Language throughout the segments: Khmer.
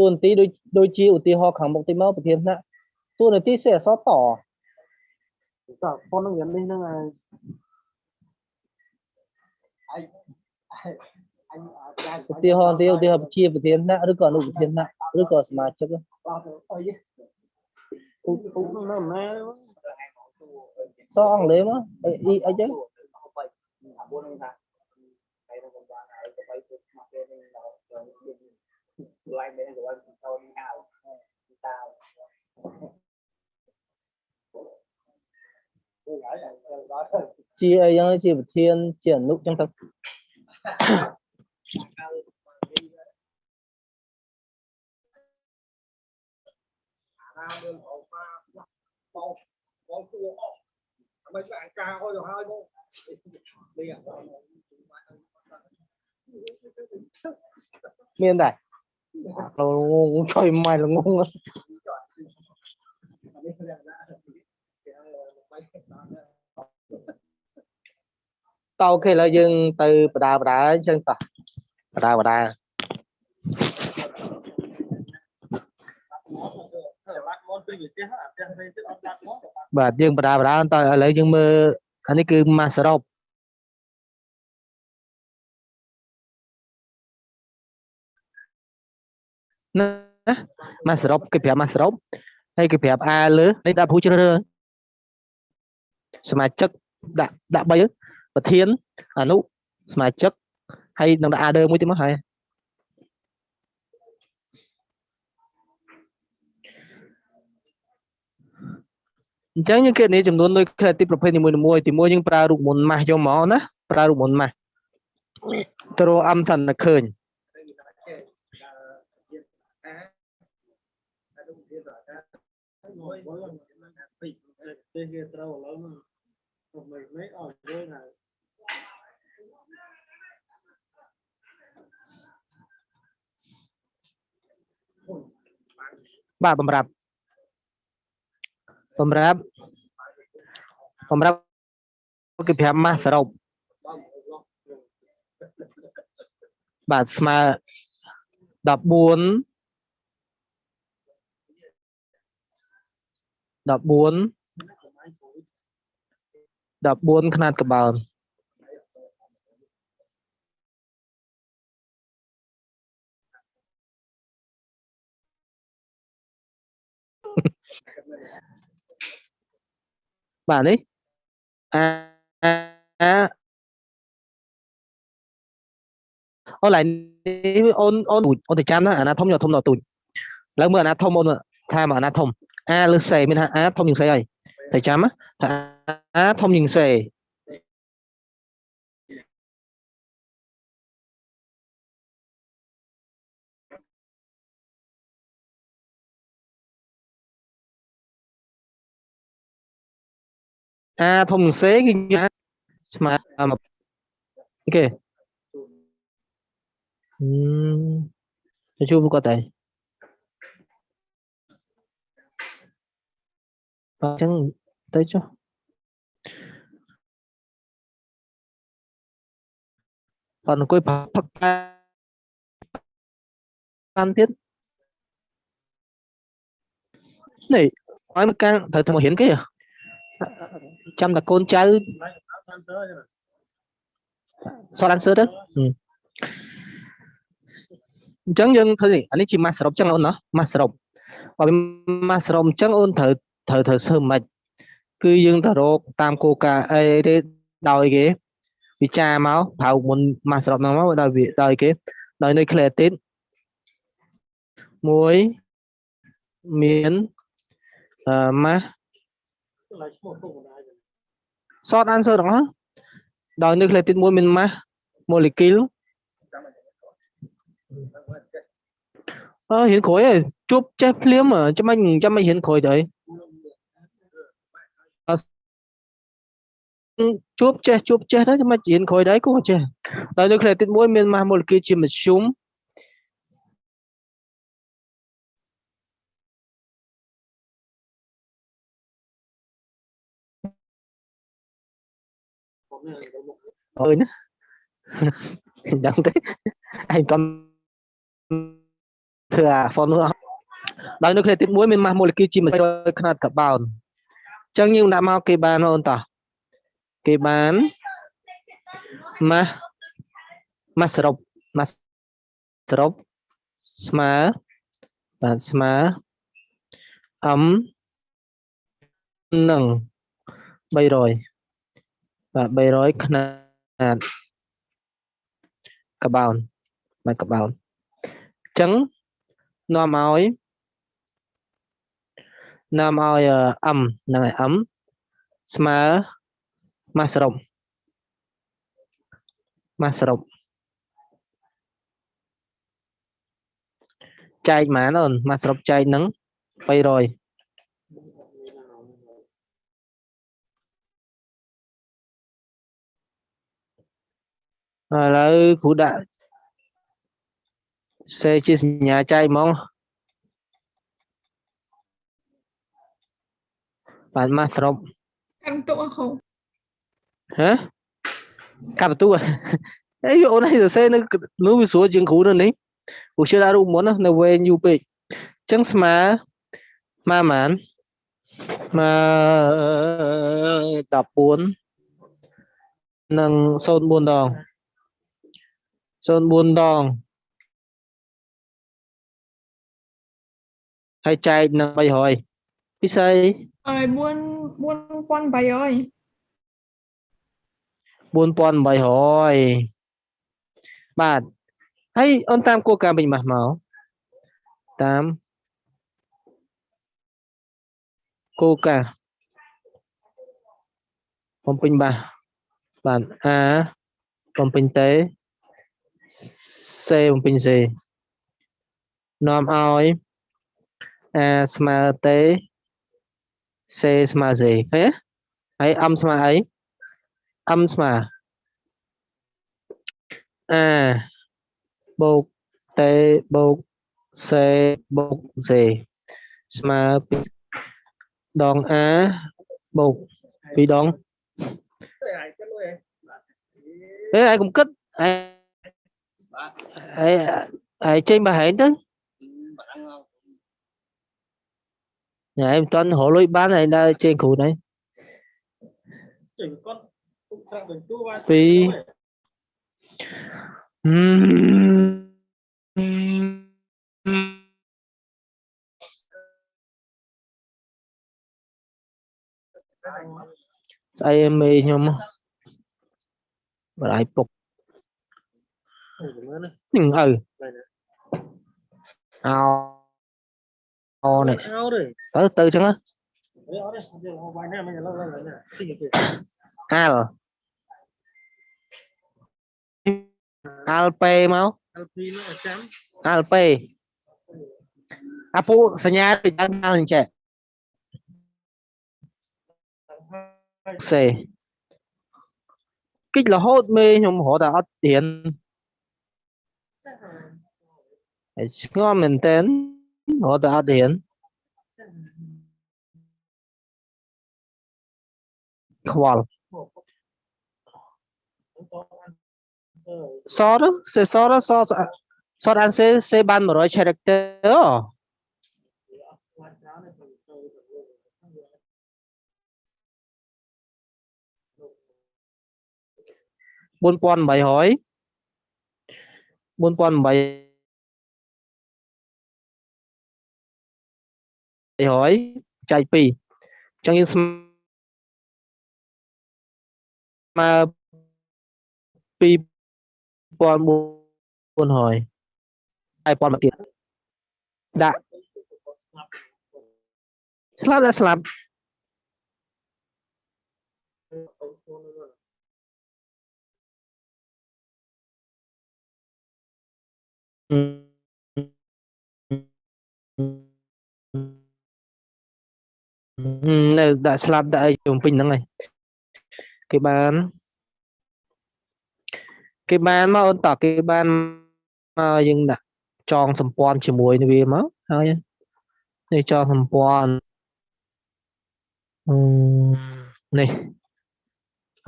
tuần tí đôi đôi chi ưu tí họ khẳng một tí mơ một thiên nạ tuần tí sẽ xót tỏ. Con nó gần đi nó ưu tiêu họ tiêu tiêu hợp chia một thiên nạ rồi còn đủ thiên nạ rồi còn mà chắc sao ăn lấy mà ấy ấy chứ. អីអីចឹង ជាអីចឹងជាប្រធានជាអនុចឹងទៅ បងបងគួរអស់មិនស្អាតការអស់ទៅហើយបងនេះ មានដែរលោកងជួយម៉ែល្ងង តអូខេឥឡូវយើងទៅបដាបដាអញ្ចឹងតោះបដាបដាបាត់មកពីវិទ្យាអាផ្ទះនេះទៅអត់បាត់មកបាទយើងបដាបដាតឥឡូវយើងមើលអានេះគឺម៉ាសសរុបណាម៉ាសសរុបគេប្រាប់ម៉ាសសរុបហើយគេប្រាប់អាលើនេះដាក់ព្រូជ្រើសរើសសមាជិកដាក់ដាក់3 ប្រធានអនុសមាជិកហើយនឹងដាក់អាដើមួយទៀតមកហើយអញ្ចឹងយើងគេនេះចំនួនដូច creative ប្រភេទនីមួយៗទីមួយយើងប្រើរូបមន្តម៉ាស់យកមកណាប្រើរូបមន្តម៉ាស់ទៅរកអំសិនតែឃើញទេគេត្រូវឥឡូវហ្នឹងខ្ញុំមិនមិនអស់យើងហើ បាទបំរាប់បំរាប់បំរាប់គេប្រាប់ម៉ាស់សរុបបាទស្មើ14 14 14ຂະຫນາດកបោនបាទ bạn ấy. À, à, à. ôn lại ôn ôn ôn thì gian đó à, anh thông nhỏ thông nhỏ tuổi lỡ mưa anh thông ôn tha mà anh thông. A lư xe mình a thông những xe ấy thời gian á a thông những xe a thông xế kinh à, mà ok. Hmm chưa có thể. Ờ, chẳng, tới chứ còn coi phát phát phan tiết này nói mà càng thời thời mà hiển cái à? ចាំតែកូនចៅតាមទៅសត answer ទៅអញ្ចឹងយើងធ្វើនេះអានេះជា mass សរុបអញ្ចឹងអូនណា mass សរុបបើវា mass សរុបអញ្ចឹងអូនត្រូវត្រូវត្រូវធ្វើមិនគឺយើងទៅរកតាមគោលការណ៍អីទេដោយគេវិចារមកប្រៅមុន mass សរុបហ្នឹងមកដោយវាដោយគេដោយនៅ creative មួយមានអឺ mass short answer ទាំងអស់ដោយ nucleotide មួយមាន mass molecule អើរៀនក្រោយឯងជួបចេះភ្លាមចាំមិនចាំមិនរៀនក្រោយទៅអឺជួបចេះជួបចេះទៅចាំមិនរៀនក្រោយដែរគោះចេះដោយ nucleotide មួយមាន mass molecule ជាមធ្យម ơi nữa đóng thế anh toàn thừa phong nữa ដោយនៅឃ្លាទី1មានម៉ាស់ម៉ូលេគុលជា200ຂະຫນាត់កបោនអញ្ចឹងយើងដាក់មកគេបានអូនតោះគេបានម៉ាស់ម៉ាស់សរុបម៉ាស់សរុបស្មើបាទស្មើអឹមនឹង300 បាទ300ខ្នាតកបោនបានកបោនអញ្ចឹងនាំឲ្យនាំឲ្យ m ហ្នឹងហើយ m ស្មើ mass សរុប mass សរុបចែកប៉ុន្មានអូន mass សរុបចែកនឹង300 ឥឡូវគ្រូដាក់សេជាសញ្ញាចែកហ្មងបាទម៉ាស់សរុបកាន់ទុកអស់គ្រូហ៎កាប់បន្ទូអេអូនឲ្យសរសេរនៅនោះវាស្រួលជាងគ្រូនៅនេះគ្រូជឿដាក់រូបមុនណានៅវែងយូរពេកអញ្ចឹងស្មើស្មើប៉ុន្មានស្មើ14និង04ដង 04ដងហើយចែកនឹង300ពិសេសហើយ4 4800 4800បាទហើយអូនតាមគោលការណ៍វិញមកមកតាមគោលការណ៍បំពេញបាសបាទ A បំពេញតេ C បំពេញ C នាំឲ្យ A ស្មើតេ C ស្មើ C ឃើញទេហើយ M ស្មើអី M ស្មើ A បូកតេបូក C បូក C ស្មើ2ដង A បូក2ដង Thế ai cái nuôi em ai trên bà hẹn đấy nhà dạ, em toàn hộ lối bán này đang trên khu này. Vì ai em mê nhau mà lại phục ừ ao. Ao này. tới từ chứ á. Al alp mau alp apu senyap di jalan cek c kích là hốt mê nhưng họ hot ắt tiền. It's not maintained or the audience qual. Sort, say sort, sort, sort answer, say ban 100 character. bốn quan bảy hỏi bốn quan bảy 100 character អូ4800 4800ចែក2អញ្ចឹងយើងស្មើ2400ហើយប៉ុនមកទៀតដាក់ស្លាប់ដាក់ស្លាប់ នៅដាក់ស្លាប់ដាក់អីជុំពេញហ្នឹងហើយគេបានគេបានមកអូនតោះគេបានមកយើងដាក់ចងសម្ព័ន្ធជាមួយនឹងវាមកហើយនេះចងសម្ព័ន្ធអឺនេះ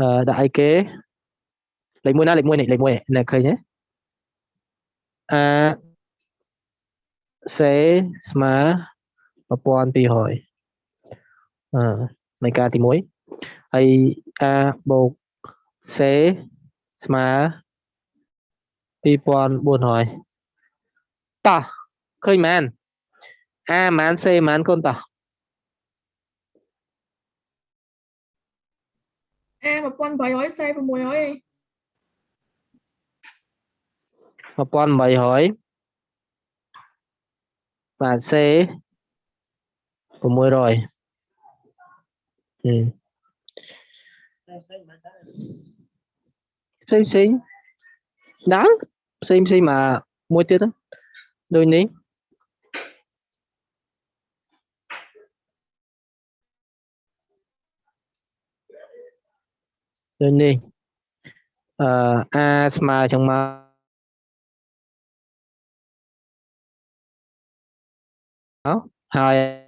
អឺដាក់អីគេលេខ1ណាលេខ1នេះលេខ1នេះឃើញទេអាសេស្មើ1200អឺ នៃការទី1ហើយ a បូកសេស្មើ2400តោះឃើញមែន a ម៉ានសេម៉ានកូនតោះ A 1800 C 600ឯង 1800បាទសេ600 Hmm. Same same. Đó, same same mà mua tiết. Đôi ní. Đôi ní. Uh, asthma trong máu hai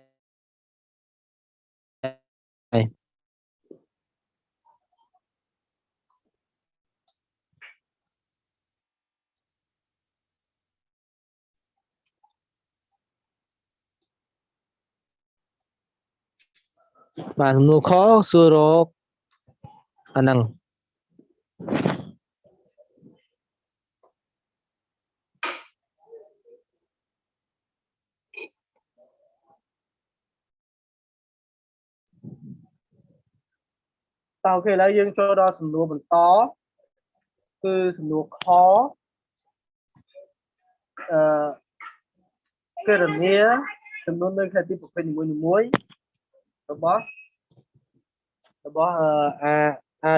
យទៀតហ្នឹងដូចនេះដូចនេះអឺ a ស្មើចឹងមកហើយបាទសំណួរខសួររកអាហ្នឹង តោះអូខេឥឡូវយើងចូលដល់សំណួរបន្តគឺសំណួរខអឺគណនាចំនួននៅខេត្តទីប្រភេទនីមួយៗរបស់របស់អឺ A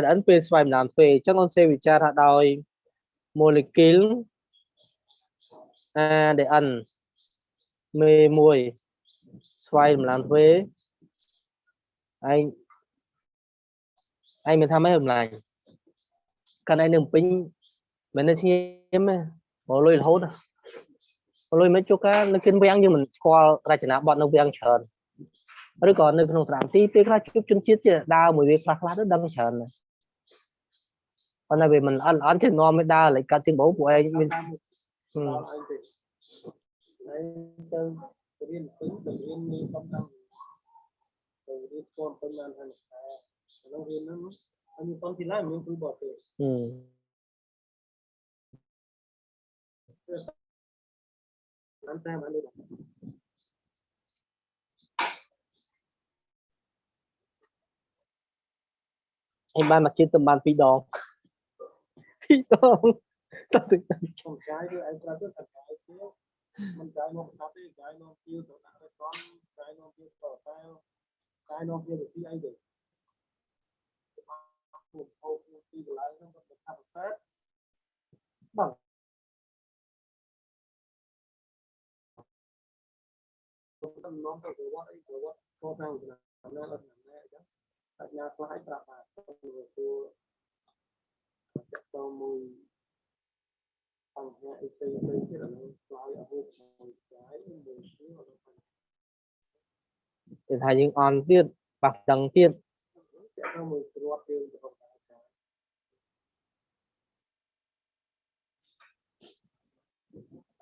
RN ពេលស្វ័យម្ដងពេលអញ្ចឹងអូនសេវិចារថាដោយ molecule ADN មេមួយស្វ័យម្ដងពេលឯង ឯងមានថាម៉េចចម្លាញ់កាន់ឯងនៅពេញមិននៅស្ងៀមទេមកលុយរហូតមកលុយមិនជួការនៅគិនវាំងយើងមិនស្គាល់រចនាប័ទ្មនៅវាំងច្រើនឬក៏នៅក្នុងស្រាមទីពេលខ្លះជួបជនជាតិជាដើរមួយវាខ្លះខ្លះទៅដឹងច្រើនណាស់ប៉ុន្តែវាមិនអន់អន់ចេះនាំឲ្យដើរលេចកាត់ជាងបងពួកឯងមានដល់ឯងទេហើយទៅរៀនពេញទៅរៀនមានកំដៅទៅរៀនស្គាល់ពេញបានហើយតែ ក្នុងរៀនហ្នឹងហើយមានកំទីឡាមានគ្រូបរទេសហឹមបានតាមបានដូចឯងបានមកជាតិទៅបាន2ដង2ដងតើទៅខ្ញុំចាយគឺឯងប្រាប់ទៅតែចាយទៅមិនចាយមកប្រសាទទេចាយមកពីទៅដាក់ទៅត្រង់ចាយមកពីទៅតែចាយមកពីទៅស៊ីអីទៅ ពួកហូបទីកន្លែងហ្នឹងគាត់ថាប្រសាទបាទខ្ញុំនាំទៅប្រវត្តិអីប្រវត្តិខុសតាមឆ្នាំណាអត់ឆ្នាំណាអញ្ចឹងបញ្ញាខ្លះឲ្យប្រាប់ថាទៅទៅទៅមួយបញ្ហាអីផ្សេងៗទៀតអានោះឆ្លើយអត់រួចមួយចាយមួយទៀតអត់ គេថាយើងអន់ទៀតប៉ះដឹងទៀត ចាក់ទៅមួយ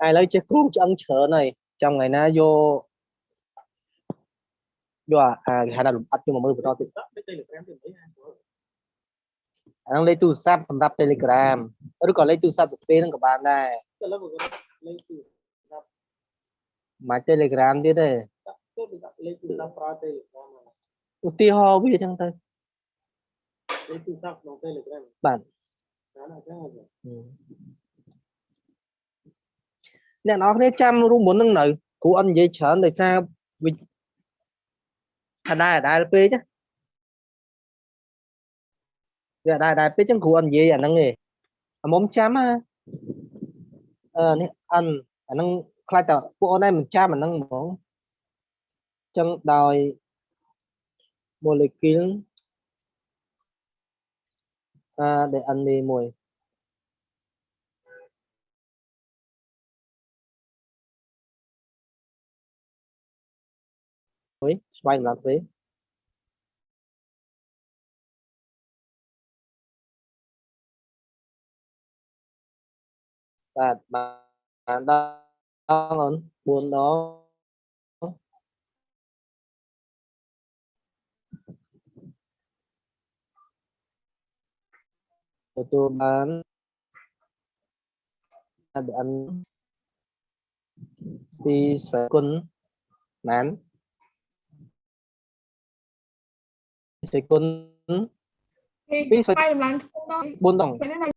ឥឡូវចេះគ្រូឆ្អឹងច្រើនហើយចង់ថ្ងៃណាយកយកអាគេហៅថាលំអិតយកមកមើលបន្តទៀតដាក់ទៅ Telegram ទៅមិនហ៎អាហ្នឹងលេខទូរស័ព្ទសម្រាប់ Telegram ឬក៏លេខទូរស័ព្ទប្រភេទហ្នឹងក៏បានដែរទៅលើគាត់លេខទូមក Telegram ទៀតទេដាក់ទៅដាក់លេខទូរស័ព្ទប្រើ Telegram ឧទាហរណ៍វាអញ្ចឹងទៅលេខទូរស័ព្ទក្នុង Telegram បាទណាអញ្ចឹង អ្នកនរគ្នាចាំរួមមុនហ្នឹងនៅគ្រូអត់និយាយច្រើនដោយសារវាអដែរអដែរពេកណាវាអដែរអដែរពេកចឹងគ្រូអត់និយាយអាហ្នឹងទេអាមុំចាំណាអឺនេះអិនអាហ្នឹងខ្លាចតែពួកអូនឯងមិនចាំអាហ្នឹងហ្មងចឹងដោយ molecule អា DNA មួយមួយ vay làm thuế và bạn đang muốn đó. Rồi tôi bán. Để ăn đi xoáy quân nán. ស្វ័យគុណបានស្វ័យគុណពីពីស្វ័យបាយតម្លើងធំដល់4ដងពេលនេះ